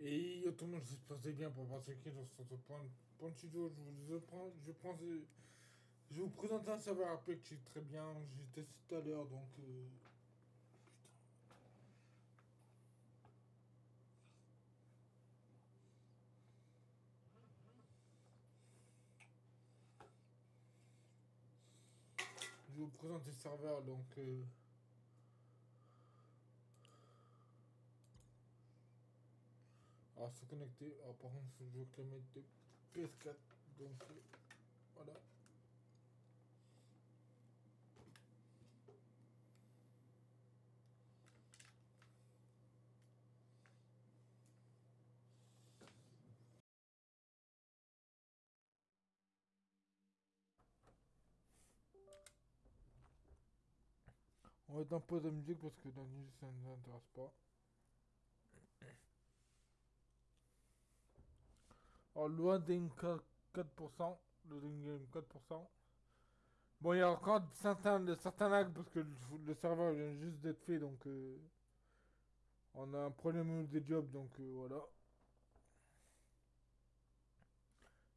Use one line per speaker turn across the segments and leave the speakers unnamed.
Et tout le monde, j'espère que bien pour qui dans ce point, point studio. Je vous prends, je prends, je vous présenter un serveur RP qui est très bien. J'ai testé tout à l'heure donc. Euh. Je vous présenter le serveur donc. Euh, Alors se connecter. Alors par contre je veux que mettre de PS4. Donc euh, voilà. On va être en pause de musique parce que la musique ça ne nous intéresse pas. Alors, loading 4%, loading game 4%. Bon, il y a encore certains, certains lags parce que le, serveur vient juste d'être fait, donc euh, on a un problème des jobs, donc euh, voilà.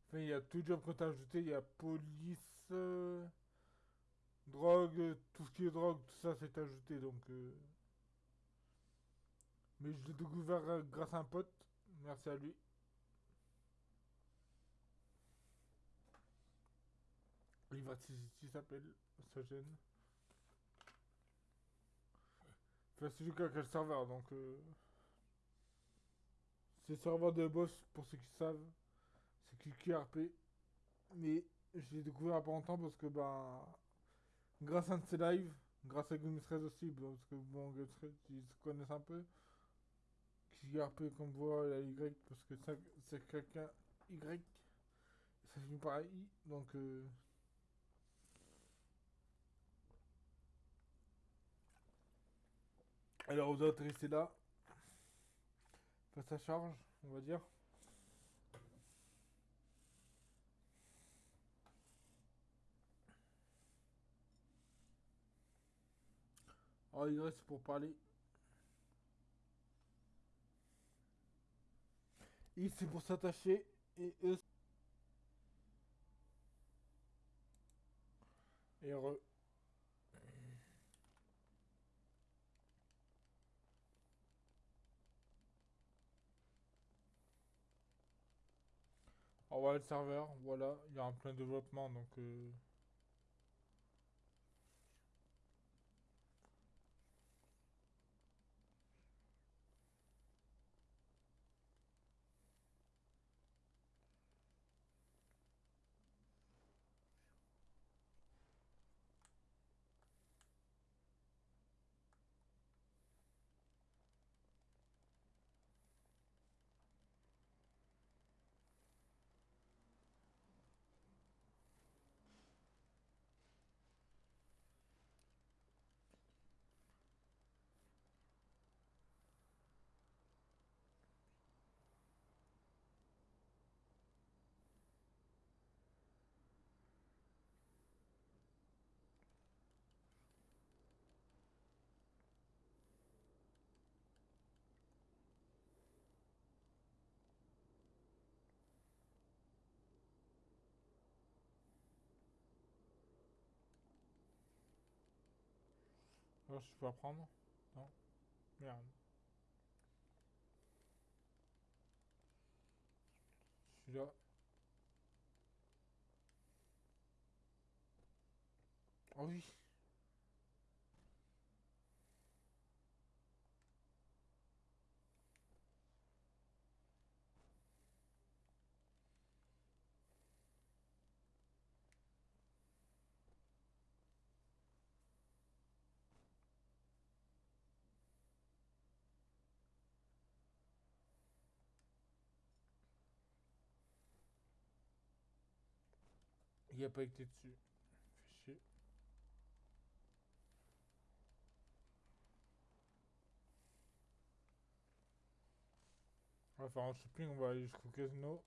Enfin, il y a tout job qu'on a ajouté, il y a police, euh, drogue, tout ce qui est drogue, tout ça c'est ajouté, donc... Mais je l'ai découvert grâce à un pote, merci à lui. Il s'appelle, ça gêne. Enfin, c'est du cas quel serveur, donc... Euh... C'est serveur de boss, pour ceux qui savent. C'est QRP. Mais je l'ai découvert il n'y a pas longtemps parce que, ben... Grâce à un de ses lives, grâce à Game aussi, parce que, bon, Game ils se connaissent un peu. QRP, comme voit, la Y, parce que c'est quelqu'un Y. Ça finit par I, donc... Euh... Alors vous êtes resté là. Face à charge, on va dire. Alors il reste pour parler. I c'est pour s'attacher et E et re. Le serveur, voilà, il y a un plein développement donc euh, Je peux apprendre Non Merde. Je suis là. Oh oui Il a pas été dessus. Fait chier. On va faire un shopping, on va aller jusqu'au casino.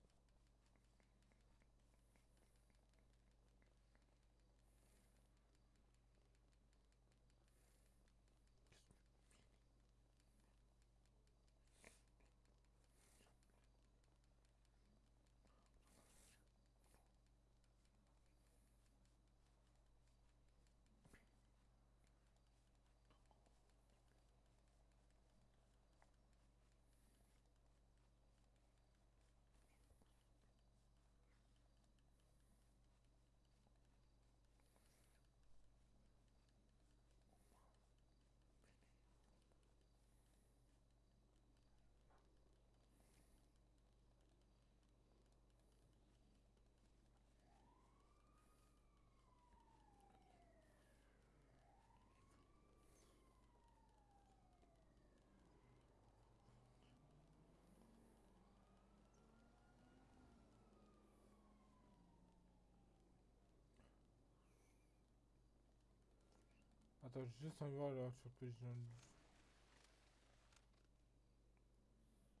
Attends, juste de voir sur PG.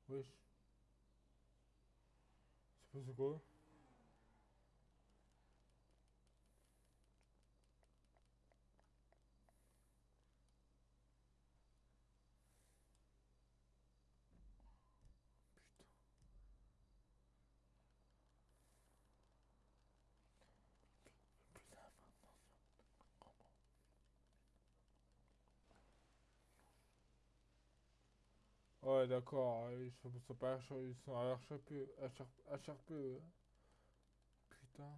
Wesh. C'est passé quoi? Ouais, d'accord, ils sont, pas ils sont HRP, HRP, HRP. Putain.